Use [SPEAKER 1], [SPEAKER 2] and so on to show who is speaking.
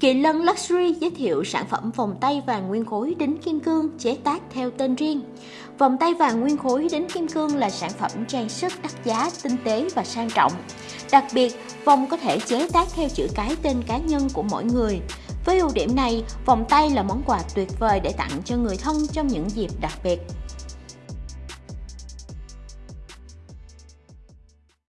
[SPEAKER 1] Kỳ Lân Luxury giới thiệu sản phẩm vòng tay vàng nguyên khối đính kim cương chế tác theo tên riêng. Vòng tay vàng nguyên khối đính kim cương là sản phẩm trang sức đắt giá, tinh tế và sang trọng. Đặc biệt, vòng có thể chế tác theo chữ cái tên cá nhân của mỗi người. Với ưu điểm này, vòng tay là món quà tuyệt vời để tặng cho người thân trong những dịp đặc biệt.